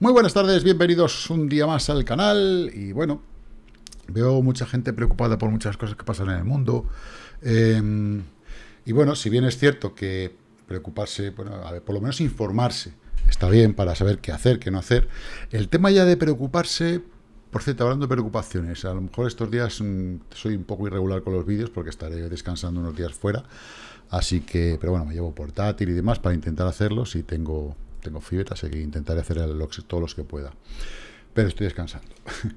Muy buenas tardes, bienvenidos un día más al canal. Y bueno, veo mucha gente preocupada por muchas cosas que pasan en el mundo. Em, y bueno, si bien es cierto que preocuparse, bueno, a ver, por lo menos informarse está bien para saber qué hacer, qué no hacer, el tema ya de preocuparse, por cierto, hablando de preocupaciones, a lo mejor estos días mm, soy un poco irregular con los vídeos porque estaré descansando unos días fuera, así que, pero bueno, me llevo portátil y demás para intentar hacerlo si tengo tengo fiebre, así que intentaré hacer todos los que pueda. Pero estoy descansando.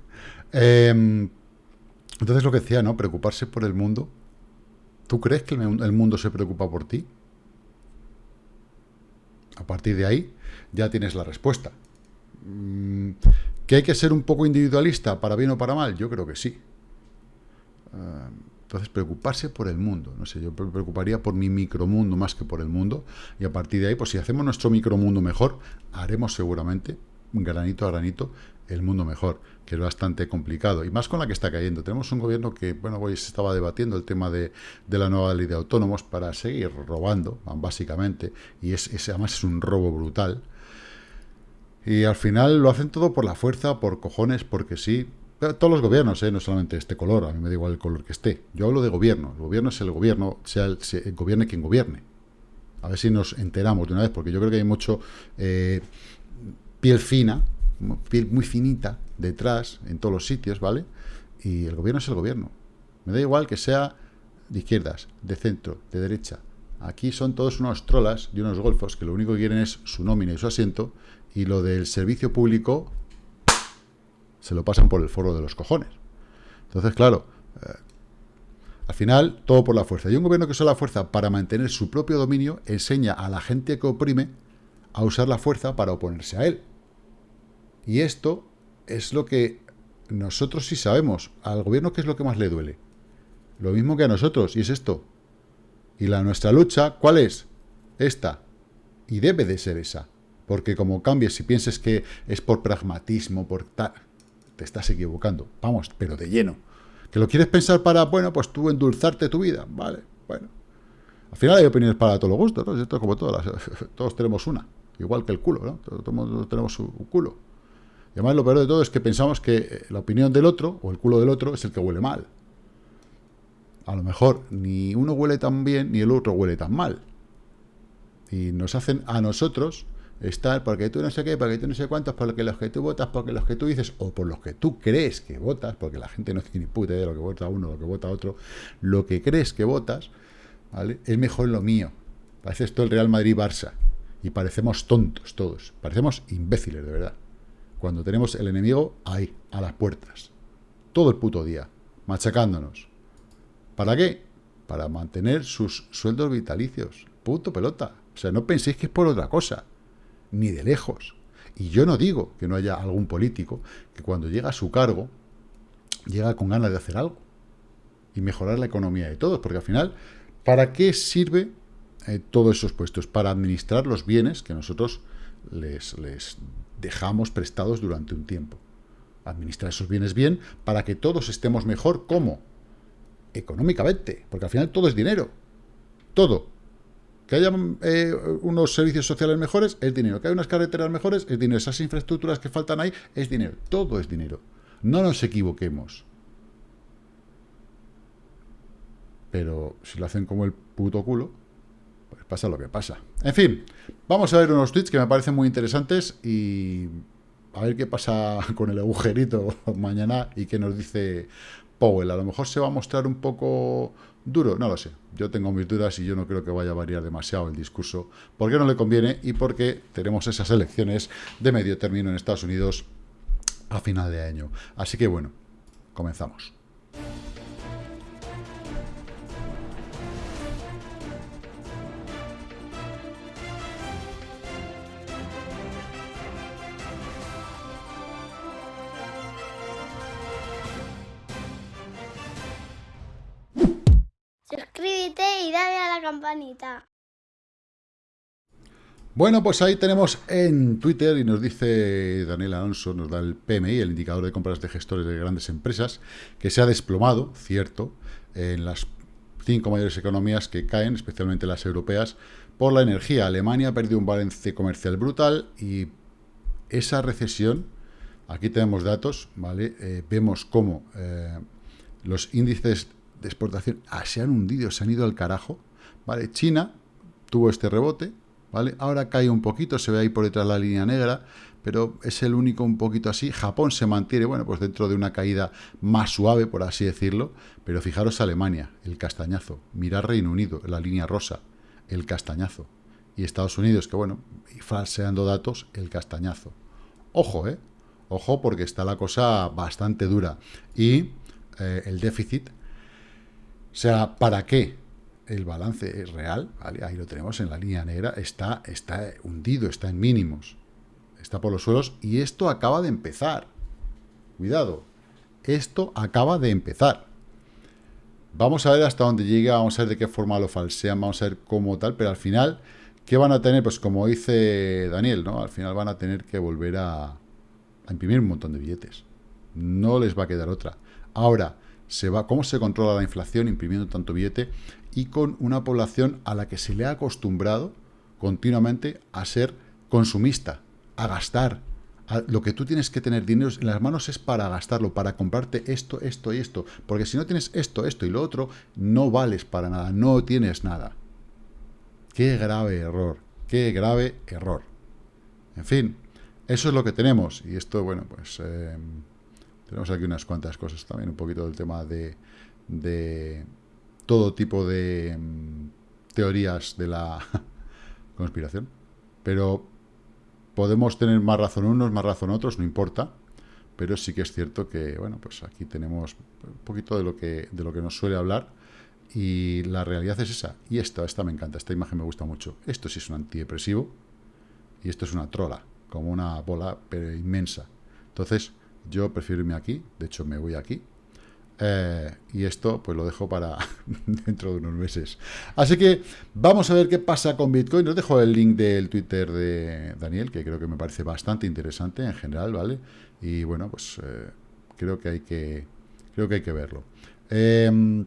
Em, entonces lo que decía, ¿no? Preocuparse por el mundo. ¿Tú crees que el mundo se preocupa por ti? A partir de ahí ya tienes la respuesta. Mm, ¿Que hay que ser un poco individualista para bien o para mal? Yo creo que sí. Em, entonces, preocuparse por el mundo. No sé, yo me preocuparía por mi micromundo más que por el mundo. Y a partir de ahí, pues si hacemos nuestro micromundo mejor, haremos seguramente, granito a granito, el mundo mejor, que es bastante complicado. Y más con la que está cayendo. Tenemos un gobierno que, bueno, hoy se estaba debatiendo el tema de, la nueva ley de autónomos para seguir robando, básicamente. Y es, además es un robo brutal. Y al final lo hacen todo por la fuerza, por cojones, porque sí, todos los gobiernos, ¿eh? no solamente este color, a mí me da igual el color que esté. Yo hablo de gobierno. El gobierno es el gobierno, sea el, gobierne quien gobierne. A ver si nos enteramos de una vez, porque yo creo que hay mucho eh, piel fina, piel muy finita detrás, en todos los sitios, ¿vale? Y el gobierno es el gobierno. Me da igual que sea de izquierdas, de centro, de derecha. Aquí son todos unos trolas y unos golfos que lo único que quieren es su nómina y su asiento, y lo del servicio público se lo pasan por el foro de los cojones. Entonces, claro, eh, al final, todo por la fuerza. Y un gobierno que usa la fuerza para mantener su propio dominio enseña a la gente que oprime a usar la fuerza para oponerse a él. Y esto es lo que nosotros sí sabemos. Al gobierno, ¿qué es lo que más le duele? Lo mismo que a nosotros, y es esto. Y la nuestra lucha, ¿cuál es? Esta. Y debe de ser esa. Porque como cambies, si pienses que es por pragmatismo, por tal te estás equivocando. Vamos, pero de lleno. ¿Que lo quieres pensar para, bueno, pues tú endulzarte tu vida? Vale, bueno. Al final hay opiniones para todos los gustos, ¿no? Esto es como todas todos tenemos una. Igual que el culo, ¿no? Todos, tenemos un culo. Y además lo peor de todo es que pensamos que eh, la opinión del otro, o el culo del otro, es el que huele mal. A lo mejor ni uno huele tan bien, ni el otro huele tan mal. Y nos hacen a nosotros estar porque tú no sé qué, porque tú no sé cuántos, porque los que tú votas, porque los que tú dices, o por los que tú crees que votas, porque la gente no tiene puta idea de lo que vota uno, lo que vota otro, lo que crees que votas, ¿vale? Es mejor lo mío. Parece esto el Real Madrid-Barça. Y parecemos tontos todos. Parecemos imbéciles, de verdad. Cuando tenemos el enemigo ahí, a las puertas. Todo el puto día. Machacándonos. ¿Para qué? Para mantener sus sueldos vitalicios. Puto pelota. O sea, no penséis que es por otra cosa ni de lejos. Y yo no digo que no haya algún político que cuando llega a su cargo, llega con ganas de hacer algo y mejorar la economía de todos, porque al final, ¿para qué sirve eh, todos esos puestos? Para administrar los bienes que nosotros les, les dejamos prestados durante un tiempo. Administrar esos bienes bien para que todos estemos mejor. ¿Cómo? Económicamente, porque al final todo es dinero. Todo. Que haya eh, unos servicios sociales mejores es dinero. Que haya unas carreteras mejores es dinero. Esas infraestructuras que faltan ahí es dinero. Todo es dinero. No nos equivoquemos. Pero si lo hacen como el puto culo, pues pasa lo que pasa. En fin, vamos a ver unos tweets que me parecen muy interesantes y a ver qué pasa con el agujerito mañana y qué nos dice Powell. A lo mejor se va a mostrar un poco duro, no lo sé. Yo tengo mis dudas y yo no creo que vaya a variar demasiado el discurso. Porque no le conviene y porque tenemos esas elecciones de medio término en Estados Unidos a final de año. Así que bueno, comenzamos. Bueno, pues ahí tenemos en Twitter y nos dice Daniel Alonso, nos da el PMI, el indicador de compras de gestores de grandes empresas, que se ha desplomado, cierto, en las cinco mayores economías que caen, especialmente las europeas, por la energía. Alemania perdió un balance comercial brutal y esa recesión, aquí tenemos datos, ¿vale? Eh, vemos cómo eh, los índices de exportación ah, se han hundido, se han ido al carajo, ¿vale? China tuvo este rebote, ¿vale? Ahora cae un poquito, se ve ahí por detrás la línea negra, pero es el único un poquito así. Japón se mantiene, bueno, pues dentro de una caída más suave, por así decirlo, pero fijaros Alemania, el castañazo, mirar Reino Unido, la línea rosa, el castañazo, y Estados Unidos, que bueno, falseando datos, el castañazo. Ojo, ¿eh? Ojo, porque está la cosa bastante dura. Y eh, el déficit, o sea, ¿para qué? El balance real, ¿vale? ahí lo tenemos en la línea negra, está, está hundido, está en mínimos está por los suelos y esto acaba de empezar. Cuidado, esto acaba de empezar. Vamos a ver hasta dónde llega, vamos a ver de qué forma lo falsean, vamos a ver cómo tal, pero al final, ¿qué van a tener? Pues como dice Daniel, ¿no? Al final van a tener que volver a, a imprimir un montón de billetes. No les va a quedar otra. Ahora, se va, ¿cómo se controla la inflación imprimiendo tanto billete? Y con una población a la que se le ha acostumbrado continuamente a ser consumista a gastar. lo que tú tienes que tener dinero en las manos es para gastarlo, para comprarte esto, esto y esto. Porque si no tienes esto, esto y lo otro, no vales para nada, no tienes nada. Qué grave error, qué grave error. En fin, eso es lo que tenemos. Y esto, bueno, pues eh, tenemos aquí unas cuantas cosas también, un poquito del tema de, de todo tipo de mm, teorías de la conspiración. Pero Podemos tener más razón unos, más razón otros, no importa, pero sí que es cierto que, bueno, pues aquí tenemos un poquito de lo que, de lo que nos suele hablar y la realidad es esa. Y esta, esta me encanta, esta imagen me gusta mucho. Esto sí es un antidepresivo y esto es una trola, como una bola pero inmensa. Entonces, yo prefiero irme aquí, de hecho me voy aquí, eh, y esto pues lo dejo para dentro de unos meses. Así que vamos a ver qué pasa con Bitcoin. Os dejo el link del Twitter de Daniel, que creo que me parece bastante interesante en general, ¿vale? Y bueno, pues eh, creo que hay que creo que hay que verlo. Em,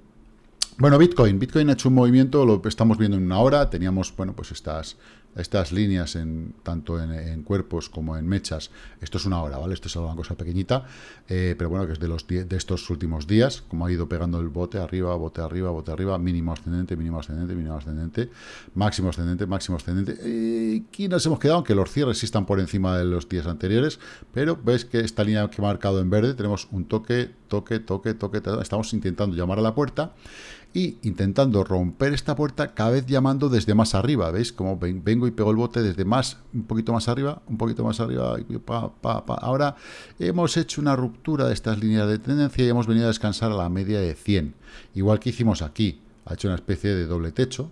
bueno, Bitcoin. Bitcoin ha hecho un movimiento, lo estamos viendo en una hora. Teníamos, bueno, pues estas estas líneas en, tanto en, cuerpos como en mechas, esto es una hora, ¿vale? Esto es una cosa pequeñita, eh, pero bueno, que es de, los de estos últimos días, como ha ido pegando el bote arriba, bote arriba, bote arriba, mínimo ascendente, mínimo ascendente, mínimo ascendente, máximo ascendente, máximo ascendente. y aquí nos hemos quedado, aunque los cierres sí están por encima de los días anteriores, pero ves que esta línea que he marcado en verde, tenemos un toque, toque, toque, toque, estamos intentando llamar a la puerta, y intentando romper esta puerta, cada vez llamando desde más arriba, ¿veis? Como vengo y pego el bote desde más, un poquito más arriba, un poquito más arriba, ahora hemos hecho una ruptura de estas líneas de tendencia y hemos venido a descansar a la media de 100, igual que hicimos aquí, ha hecho una especie de doble techo,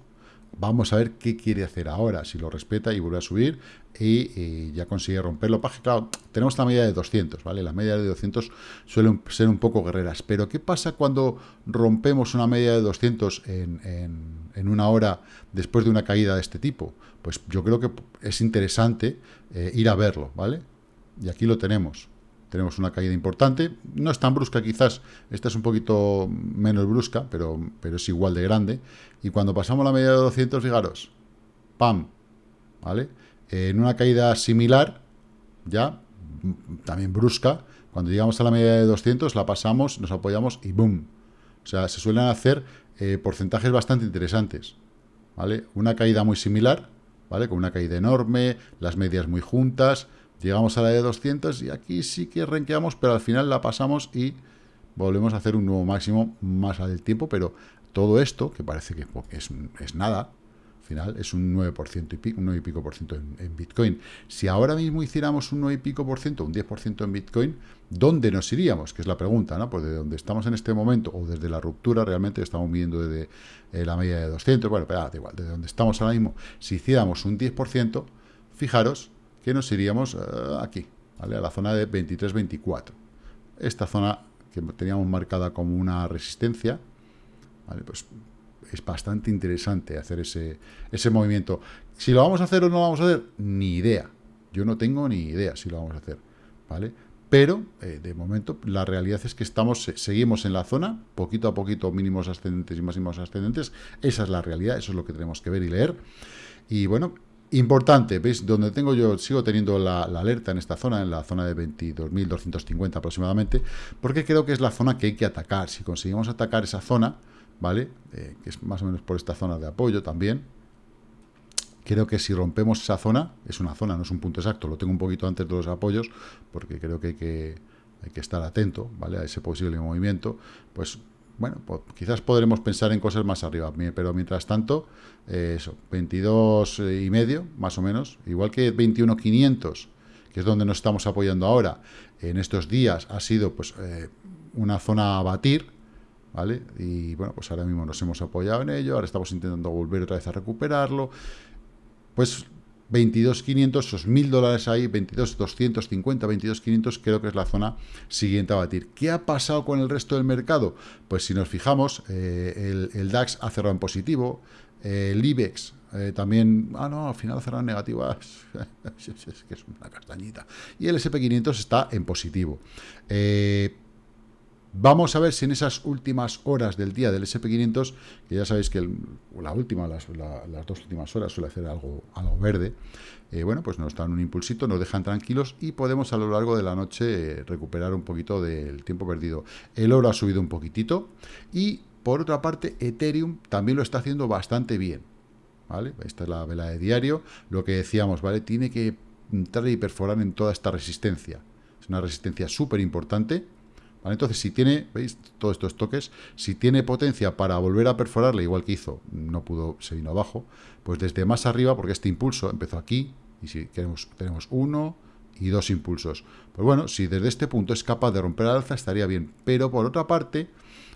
Vamos a ver qué quiere hacer ahora, si lo respeta y vuelve a subir y, ya consigue romperlo. Claro, tenemos la media de 200, ¿vale? La media de 200 suelen ser un poco guerreras, pero ¿qué pasa cuando rompemos una media de 200 en, una hora después de una caída de este tipo? Pues yo creo que es interesante eh, ir a verlo, ¿vale? Y aquí lo tenemos tenemos una caída importante, no es tan brusca quizás, esta es un poquito menos brusca, pero, pero es igual de grande, y cuando pasamos la media de 200, fijaros, ¡pam! ¿Vale? En una caída similar, ya, también brusca, cuando llegamos a la media de 200, la pasamos, nos apoyamos y ¡boom! O sea, se suelen hacer eh, porcentajes bastante interesantes, ¿vale? Una caída muy similar, ¿vale? Con una caída enorme, las medias muy juntas, Llegamos a la de 200 y aquí sí que renqueamos, pero al final la pasamos y volvemos a hacer un nuevo máximo más al tiempo, pero todo esto, que parece que es, es nada, al final es un 9% y pico, un 9 y pico por ciento en, Bitcoin. Si ahora mismo hiciéramos un 9 y pico por ciento, un 10% en Bitcoin, ¿dónde nos iríamos? Que es la pregunta, ¿no? Pues de donde estamos en este momento, o desde la ruptura, realmente estamos midiendo desde eh, la media de 200, bueno, pero da igual, desde donde estamos ahora mismo, si hiciéramos un 10%, fijaros que nos iríamos eh, aquí, ¿vale? a la zona de 23-24. Esta zona que teníamos marcada como una resistencia, ¿vale? pues es bastante interesante hacer ese, ese movimiento. Si lo vamos a hacer o no lo vamos a hacer, ni idea. Yo no tengo ni idea si lo vamos a hacer, ¿vale? Pero, eh, de momento, la realidad es que estamos, seguimos en la zona, poquito a poquito, mínimos ascendentes y máximos ascendentes. Esa es la realidad, eso es lo que tenemos que ver y leer. Y bueno, Importante, ¿veis? Donde tengo yo, sigo teniendo la, alerta en esta zona, en la zona de 22.250 aproximadamente, porque creo que es la zona que hay que atacar. Si conseguimos atacar esa zona, ¿vale? Eh, que es más o menos por esta zona de apoyo también, creo que si rompemos esa zona, es una zona, no es un punto exacto, lo tengo un poquito antes de los apoyos, porque creo que hay que, hay que estar atento, ¿vale? A ese posible movimiento, pues bueno, pues quizás podremos pensar en cosas más arriba, pero mientras tanto, eh, eso, 22 y medio, más o menos, igual que 21.500, que es donde nos estamos apoyando ahora, en estos días ha sido pues eh, una zona a batir, ¿vale? Y bueno, pues ahora mismo nos hemos apoyado en ello, ahora estamos intentando volver otra vez a recuperarlo, pues 22.500, esos 1.000 dólares ahí, 22.250, 22.500, creo que es la zona siguiente a batir. ¿Qué ha pasado con el resto del mercado? Pues si nos fijamos, eh, el, DAX ha cerrado en positivo, el IBEX eh, también, ah no, al final en negativo, es que es una castañita. Y el SP500 está en positivo. Eh, Vamos a ver si en esas últimas horas del día del SP500, que ya sabéis que la última, las, dos últimas horas suele hacer algo, algo verde, eh, bueno, pues nos dan un impulsito, nos dejan tranquilos y podemos a lo largo de la noche eh, recuperar un poquito del tiempo perdido. El oro ha subido un poquitito y, por otra parte, Ethereum también lo está haciendo bastante bien, ¿vale? Esta es la vela de diario, lo que decíamos, ¿vale? Tiene que entrar y perforar en toda esta resistencia. Es una resistencia súper importante, entonces, si tiene, ¿veis? Todos estos toques, si tiene potencia para volver a perforarle, igual que hizo, no pudo, se vino abajo, pues desde más arriba, porque este impulso empezó aquí, y si queremos, tenemos uno y dos impulsos. Pues bueno, si desde este punto es capaz de romper al alza, estaría bien. Pero por otra parte,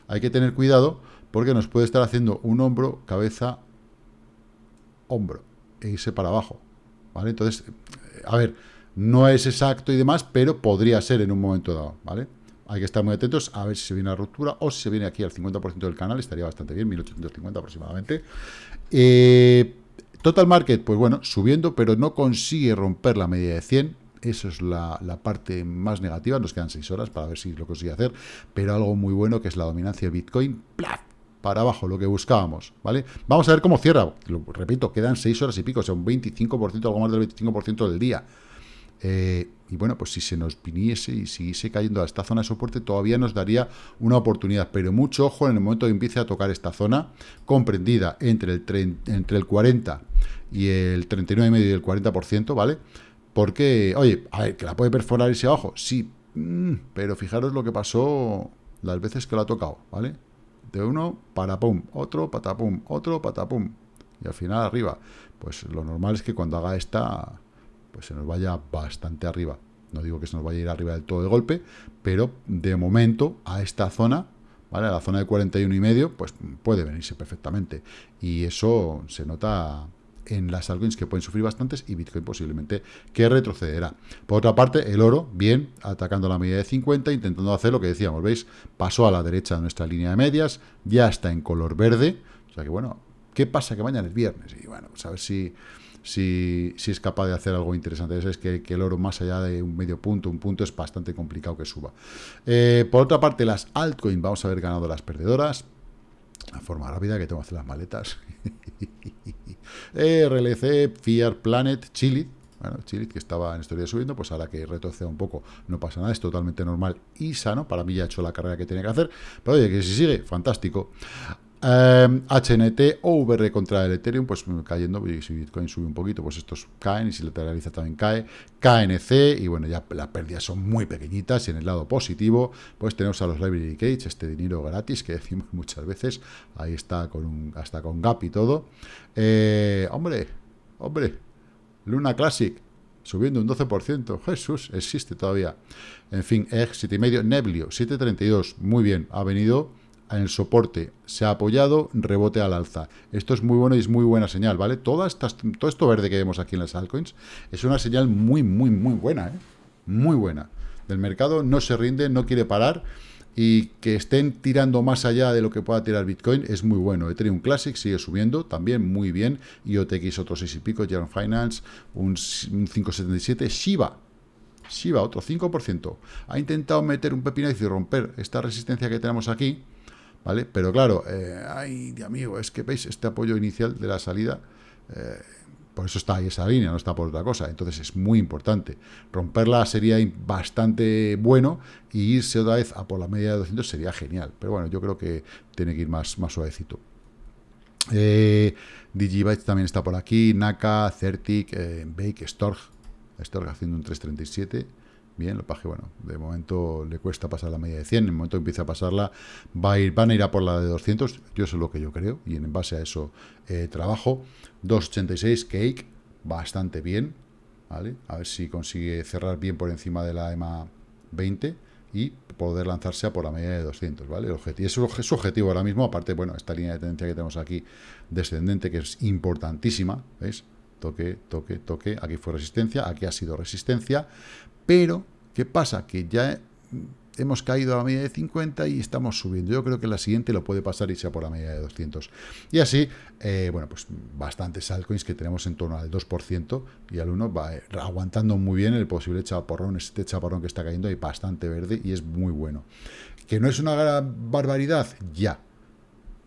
hay que tener cuidado, porque nos puede estar haciendo un hombro, cabeza, hombro, e irse para abajo. ¿Vale? Entonces, a ver, no es exacto y demás, pero podría ser en un momento dado, ¿vale? Hay que estar muy atentos a ver si se viene la ruptura o si se viene aquí al 50% del canal, estaría bastante bien, 1850 aproximadamente. Eh, total Market, pues bueno, subiendo, pero no consigue romper la media de 100. Eso es la, parte más negativa. Nos quedan 6 horas para ver si lo consigue hacer. Pero algo muy bueno que es la dominancia de Bitcoin. ¡plaf! Para abajo, lo que buscábamos, ¿vale? Vamos a ver cómo cierra. Lo, repito, quedan 6 horas y pico, o sea, un 25%, algo más del 25% del día. Eh, y bueno, pues si se nos viniese y siguiese cayendo a esta zona de soporte, todavía nos daría una oportunidad. Pero mucho ojo en el momento que empiece a tocar esta zona, comprendida entre el, entre el 40 y el 39,5 y el 40%, ¿vale? Porque, oye, a ver, que la puede perforar ese abajo, sí, mm, pero fijaros lo que pasó las veces que lo ha tocado, ¿vale? De uno, para pum, otro, patapum, otro, patapum, y al final arriba. Pues lo normal es que cuando haga esta pues se nos vaya bastante arriba. No digo que se nos vaya a ir arriba del todo de golpe, pero de momento a esta zona, ¿vale? A la zona de 41 y medio, pues puede venirse perfectamente. Y eso se nota en las altcoins que pueden sufrir bastantes y Bitcoin posiblemente que retrocederá. Por otra parte, el oro, bien, atacando la media de 50, intentando hacer lo que decíamos, ¿veis? Pasó a la derecha de nuestra línea de medias, ya está en color verde, o sea que bueno, ¿qué pasa? Que mañana es viernes y bueno, pues a ver si si, es capaz de hacer algo interesante. Es que, el oro más allá de un medio punto, un punto, es bastante complicado que suba. Eh, por otra parte, las altcoins, vamos a ver ganado las perdedoras. La forma rápida que tengo que hacer las maletas. RLC, Fiat Planet, Chile. Bueno, Chile, que estaba en historia subiendo, pues ahora que retroceda un poco, no pasa nada, es totalmente normal y sano. Para mí ya ha hecho la carrera que tiene que hacer. Pero oye, que si sigue, fantástico. HNT em, o VR contra el Ethereum, pues cayendo, y si Bitcoin sube un poquito, pues estos caen, y si lateraliza también cae. KNC, y bueno, ya las pérdidas son muy pequeñitas, y en el lado positivo, pues tenemos a los Library Cage, este dinero gratis que decimos muchas veces, ahí está con un, hasta con Gap y todo. Eh, hombre, hombre, Luna Classic, subiendo un 12%, Jesús, existe todavía. En fin, EG 7,5, Neblio 7,32, muy bien, ha venido en el soporte, se ha apoyado, rebote al alza. Esto es muy bueno y es muy buena señal, ¿vale? todo esto verde que vemos aquí en las altcoins es una señal muy, muy, muy buena, ¿eh? Muy buena. Del mercado no se rinde, no quiere parar y que estén tirando más allá de lo que pueda tirar Bitcoin es muy bueno. Ethereum Classic sigue subiendo, también muy bien. IOTX otro 6 y pico, General Finance un, un 5,77. Shiba, Shiba otro 5%. Ha intentado meter un pepinazo y romper esta resistencia que tenemos aquí, ¿vale? Pero claro, eh, ay, de amigo, es que veis este apoyo inicial de la salida, eh, por eso está ahí esa línea, no está por otra cosa. Entonces es muy importante. Romperla sería bastante bueno y irse otra vez a por la media de 200 sería genial. Pero bueno, yo creo que tiene que ir más, más suavecito. Eh, también está por aquí, Naka, Certic, eh, Bake, Storg, Storg haciendo un 337, bien, lo paje, bueno, de momento le cuesta pasar la media de 100, en el momento que empiece a pasarla, va a ir, van a ir a por la de 200, yo eso es lo que yo creo, y en base a eso eh, trabajo, 286, Cake, bastante bien, ¿vale? A ver si consigue cerrar bien por encima de la EMA 20, y poder lanzarse a por la media de 200, ¿vale? El objetivo, es su objetivo ahora mismo, aparte, bueno, esta línea de tendencia que tenemos aquí descendente, que es importantísima, ¿veis? Toque, toque, toque, aquí fue resistencia, aquí ha sido resistencia, pero, ¿qué pasa? Que ya hemos caído a la media de 50 y estamos subiendo. Yo creo que la siguiente lo puede pasar y sea por la media de 200. Y así, eh, bueno, pues bastantes altcoins que tenemos en torno al 2% y al 1 va eh, aguantando muy bien el posible chaparrón, este chaparrón que está cayendo ahí bastante verde y es muy bueno. Que no es una barbaridad, ya,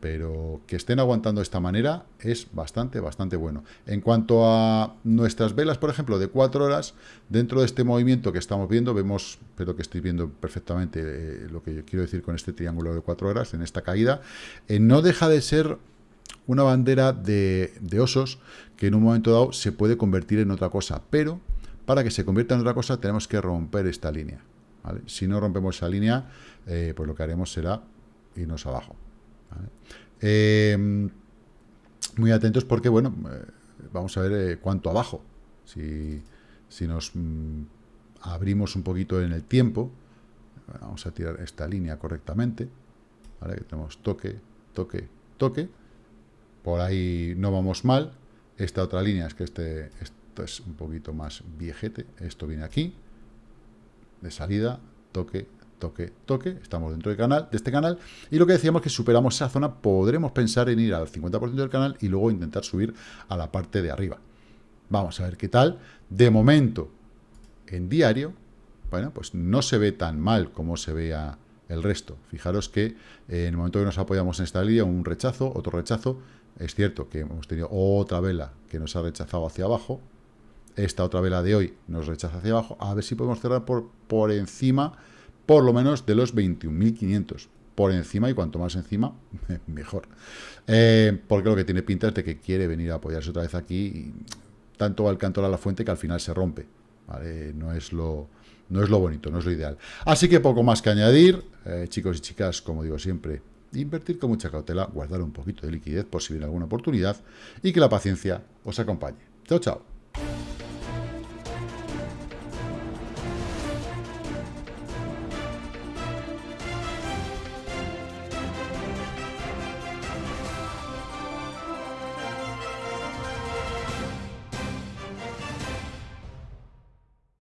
pero que estén aguantando de esta manera es bastante, bastante bueno. En cuanto a nuestras velas, por ejemplo, de 4 horas, dentro de este movimiento que estamos viendo, vemos, espero que estoy viendo perfectamente eh, lo que yo quiero decir con este triángulo de 4 horas, en esta caída, eh, no deja de ser una bandera de, osos que en un momento dado se puede convertir en otra cosa, pero para que se convierta en otra cosa tenemos que romper esta línea. Si no rompemos esa línea, eh, pues lo que haremos será irnos abajo. Em, muy atentos porque, bueno, eh, vamos a ver eh, cuánto abajo. Si, si nos mm, abrimos un poquito en el tiempo, vamos a tirar esta línea correctamente. Que tenemos toque, toque, toque. Por ahí no vamos mal. Esta otra línea es que este, esto es un poquito más viejete. Esto viene aquí, de salida, toque, toque, toque, estamos dentro del canal, de este canal, y lo que decíamos que superamos esa zona, podremos pensar en ir al 50% del canal y luego intentar subir a la parte de arriba. Vamos a ver qué tal. De momento, en diario, bueno, pues no se ve tan mal como se vea el resto. Fijaros que eh, en el momento que nos apoyamos en esta línea, un rechazo, otro rechazo, es cierto que hemos tenido otra vela que nos ha rechazado hacia abajo, esta otra vela de hoy nos rechaza hacia abajo, a ver si podemos cerrar por, por encima por lo menos de los 21.500 por encima, y cuanto más encima, mejor. Eh, porque lo que tiene pinta es de que quiere venir a apoyarse otra vez aquí, y tanto al canto a la fuente que al final se rompe. No, es lo, no es lo bonito, no es lo ideal. Así que poco más que añadir, eh, chicos y chicas, como digo siempre, invertir con mucha cautela, guardar un poquito de liquidez por si viene alguna oportunidad, y que la paciencia os acompañe. Chao, chao.